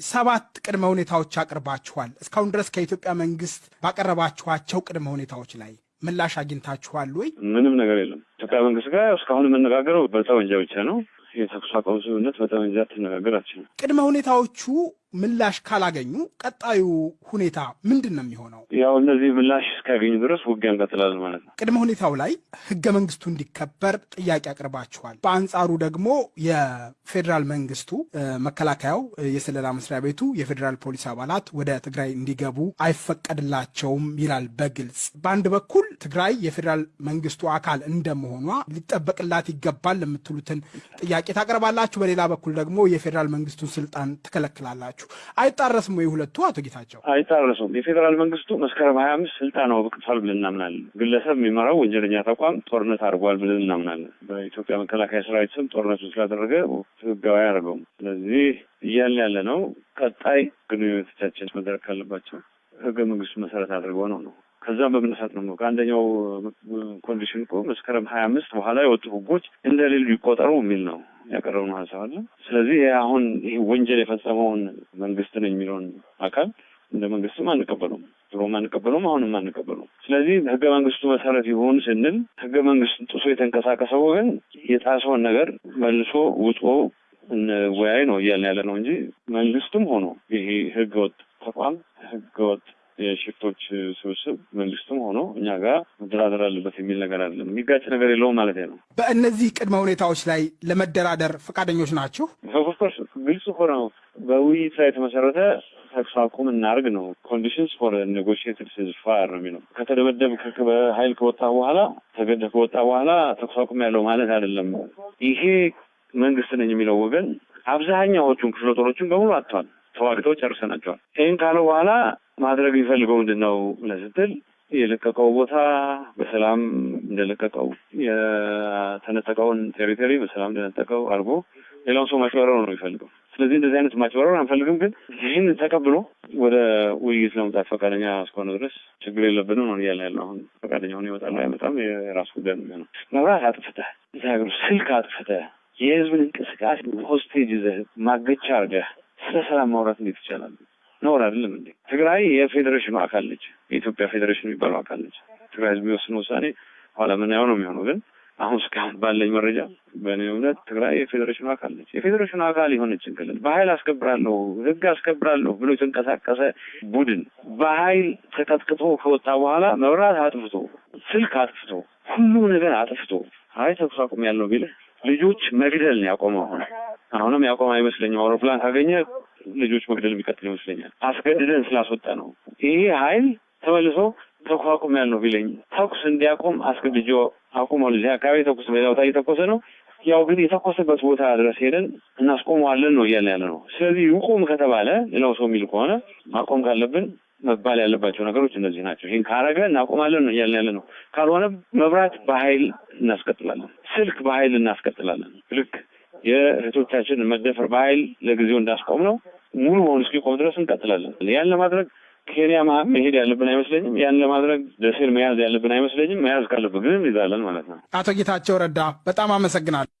ሰባት ቅድመ ሁኔታዎች አቅርባችኋል። እስካሁን ድረስ ከኢትዮጵያ መንግስት ባቀረባችኋቸው ቅድመ ሁኔታዎች ላይ ምላሽ አግኝታችኋል ወይ? ምንም ነገር የለም። ኢትዮጵያ መንግስት ጋር እስካሁን የምነጋገረው በጠመንጃ ብቻ ነው። የተኩስ አቁም ስምምነት በጠመንጃ ትነጋገር አትችልም። ቅድመ ሁኔታዎቹ ምላሽ ካላገኙ ቀጣዩ ሁኔታ ምንድን ነው የሚሆነው? ያው እነዚህ ምላሽ እስካያገኙ ድረስ ውጊያ እንቀጥላለን ማለት ነው። ቅድመ ሁኔታው ላይ ህገ መንግስቱ እንዲከበር ጥያቄ አቅርባችኋል። በአንጻሩ ደግሞ የፌዴራል መንግስቱ መከላከያው፣ የስለላ መስሪያ ቤቱ፣ የፌዴራል ፖሊስ አባላት ወደ ትግራይ እንዲገቡ አይፈቀድላቸውም ይላል በግልጽ። በአንድ በኩል ትግራይ የፌዴራል መንግስቱ አካል እንደመሆኗ ሊጠበቅላት ይገባል የምትሉትን ጥያቄ ታቀርባላችሁ። በሌላ በኩል ደግሞ የፌዴራል መንግስቱን ስልጣን ትከለክላላችሁ። አይጣረስም ወይ ሁለቱ? አቶ ጌታቸው አይጣረሱም። የፌዴራል መንግስቱ መስከረም ሀያ አምስት ስልጣን አውቅቷል ብለን እናምናለን። ግለሰብ የሚመራው ወንጀለኛ ተቋም ጦርነት አድርጓል ብለን እናምናለን። በኢትዮጵያ መከላከያ ሰራዊት ስም ጦርነቱ ስላደረገ ህጋዊ አያደርገውም። ስለዚህ እያልን ያለ ነው። ቀጣይ ግንኙነቶቻችን መደረግ ካለባቸው ህገ መንግስቱ መሰረት አድርገው ነው ነው ከዛም በመነሳት ነው ከአንደኛው condition እኮ መስከረም ሀያ አምስት በኋላ የወጡ ህጎች እንደሌሉ ይቆጠሩ የሚል ነው ያቀረብነው ሀሳብ አለ። ስለዚህ አሁን ይህ ወንጀል የፈጸመውን መንግስት ነኝ የሚለውን አካል እንደ መንግስትም አንቀበለውም፣ ድሮም አንቀበለውም፣ አሁንም አንቀበለውም። ስለዚህ ህገ መንግስቱ መሰረት ይሁን ስንል ህገ መንግስቱን ጥሶ የተንቀሳቀሰው ወገን የጣሰውን ነገር መልሶ አውጥቶ እንወያይ ነው እያልን ያለ ነው እንጂ መንግስትም ሆኖ ይሄ ህገወጥ ተቋም ህገወጥ የሽፍቶች ስብስብ መንግስትም ሆኖ እኛ ጋር መደራደር አለበት የሚል ነገር አለ። የሚጋጭ ነገር የለውም ማለት ነው። በእነዚህ ቅድመ ሁኔታዎች ላይ ለመደራደር ፈቃደኞች ናችሁ? of course ግልጽ እኮ ነው። በውይይት ላይ የተመሰረተ ተኩስ አቁም እናርግ ነው። conditions for negotiated ceasefire ነው የሚለው። ከተደበደብ በሀይል ከወጣ በኋላ ተገደ ከወጣ በኋላ ተኩስ አቁም ያለው ማለት አይደለም። ይሄ መንግስት ነኝ የሚለው ወገን አብዛኛዎቹን ክፍለ ጦሮችን በሙሉ አጥቷል። ተዋግተው ጨርሰናቸዋል። ይህን ካለው በኋላ ማድረግ የሚፈልገው ምንድን ነው ስትል የለቀቀው ቦታ በሰላም እንደለቀቀው የተነጠቀውን ቴሪቶሪ በሰላም እንደነጠቀው አድርጎ ሌላውን ሰው ማጭበረር ነው የሚፈልገው። ስለዚህ እንደዚህ አይነት ማጭበረር አንፈልግም። ግን ይህን ተቀብሎ ወደ ውይይት ለመምጣት ፈቃደኛ እስከሆነ ድረስ ችግር የለብንም ነው እያለ ያለው። አሁን ፈቃደኛ ሆኖ ይወጣል አይመጣም የራሱ ጉዳይ ነው መብራት አጥፍተህ እዚህ ሀገር ስልክ አጥፍተህ የህዝብን እንቅስቃሴ ሆስቴጅ ይዘህ ማገቻ አድርገህ ስለ ሰላም ማውራት እንዴት ይቻላል? ነውር አይደለም እንዴ? ትግራይ የፌዴሬሽኑ አካል ነች። የኢትዮጵያ ፌዴሬሽን የሚባለው አካል ነች። ትግራይ ህዝብ የሚወስነው ውሳኔ ኋላ ምናየው ነው የሚሆነው። ግን አሁን እስካሁን ባለኝ መረጃ በእኔ እምነት ትግራይ የፌዴሬሽኑ አካል ነች። የፌዴሬሽኑ አካል የሆነችን ክልል በኃይል አስከብራለሁ፣ ህግ አስከብራለሁ ብሎ የተንቀሳቀሰ ቡድን በኃይል ተቀጥቅጦ ከወጣ በኋላ መብራት አጥፍቶ፣ ስልክ አጥፍቶ፣ ሁሉም ነገር አጥፍቶ አይ ተኩስ አቁም ያለው ቢልህ ልጆች መግደል ነው ያቆመው። አሁን አሁንም ያቆመ አይመስለኝም። አውሮፕላን ካገኘ ልጆች መግደል የሚቀጥል ይመስለኛል። አስገድደን ስላስወጣ ነው። ይሄ ኃይል ተመልሶ ተኩስ አቁም ያልነው ቢለኝ ተኩስ እንዲያቆም አስገድጆ አቁመው እዚህ አካባቢ ተኩስ በሌላ ቦታ እየተኮሰ ነው። ያው ግን የተኮሰበት ቦታ ድረስ ሄደን እናስቆመዋለን ነው እያልን ያለ ነው። ስለዚህ ይቁም ከተባለ ሌላው ሰው የሚል ከሆነ ማቆም ካለብን መባል ያለባቸው ነገሮች እነዚህ ናቸው። ይህን ካረገ እናቆማለን ነው እያልን ያለ ነው። ካልሆነ መብራት በኃይል እናስቀጥላለን፣ ስልክ በኃይል እናስቀጥላለን። ልክ የእህቶቻችን መደፈር በኃይል ለጊዜው እንዳስቆም ነው ሙሉ በሆኑ እስኪቆም ድረስ እንቀጥላለን። ያን ለማድረግ ኬንያ መሄድ ያለብን አይመስለኝም። ያን ለማድረግ ደሴን መያዝ ያለብን አይመስለኝም። መያዝ ካለብን ግን እንይዛለን ማለት ነው። አቶ ጌታቸው ረዳ በጣም አመሰግናለሁ።